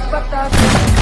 batata.